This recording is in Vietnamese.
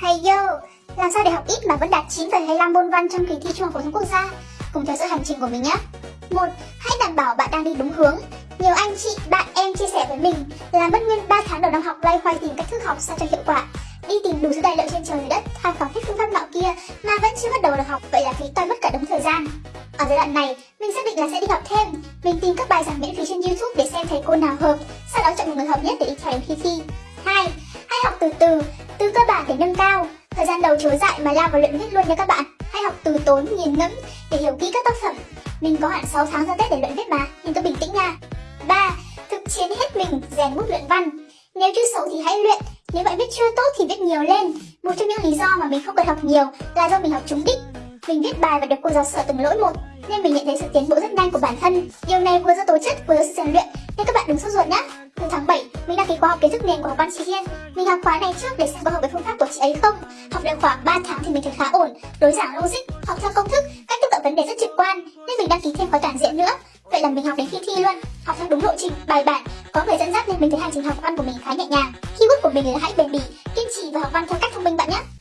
Hay yo, làm sao để học ít mà vẫn đạt 9,25 môn văn trong kỳ thi Trung học phổ thông quốc gia? Cùng theo dõi hành trình của mình nhé. Một, Hãy đảm bảo bạn đang đi đúng hướng. Nhiều anh chị, bạn em chia sẻ với mình là mất nguyên 3 tháng đầu năm học loay hoay tìm cách thức học sao cho hiệu quả. Đi tìm đủ thứ tài liệu trên trời đất, tham khảo hết phương pháp nọ kia mà vẫn chưa bắt đầu được học, vậy là phí toi mất cả đống thời gian. Ở giai đoạn này, mình xác định là sẽ đi học thêm. Mình tìm các bài giảng miễn phí trên YouTube để xem thầy cô nào hợp, sau đó chọn một người hợp nhất để đi theo đến khi thi. Hai, Hãy học từ từ, từ cơ bản để nâng cao. Thời gian đầu chối dại mà lao vào luyện viết luôn nha các bạn. Hãy học từ tốn, nghiền ngẫm để hiểu kỹ các tác phẩm. Mình có hạn 6 tháng ra Tết để luyện viết mà, nên cứ bình tĩnh nha. 3. Thực chiến hết mình, rèn bút luyện văn. Nếu chưa xấu thì hãy luyện, nếu bạn viết chưa tốt thì viết nhiều lên. Một trong những lý do mà mình không cần học nhiều là do mình học trúng đích. Mình viết bài và được cô giáo sửa từng lỗi một, nên mình nhận thấy sự tiến bộ rất nhanh của bản thân. Điều này vừa do tố chất vừa do sự rèn luyện, nên các bạn đừng sốt ruột nhé. Từ tháng 7, mình đăng ký khóa học kiến thức nền của học văn chị Hiên. Mình học khóa này trước để xem có hợp với phương pháp của chị ấy không. Học được khoảng 3 tháng thì mình thấy khá ổn, đối giảng logic, học theo công thức, cách tiếp cận vấn đề rất trực quan, nên mình đăng ký thêm khóa toàn diện nữa. Vậy là mình học đến khi thi luôn, học theo đúng lộ trình, bài bản, có người dẫn dắt nên mình thấy hành trình học văn của mình khá nhẹ nhàng. Keyword của mình là hãy bền bỉ, kiên trì và học văn theo cách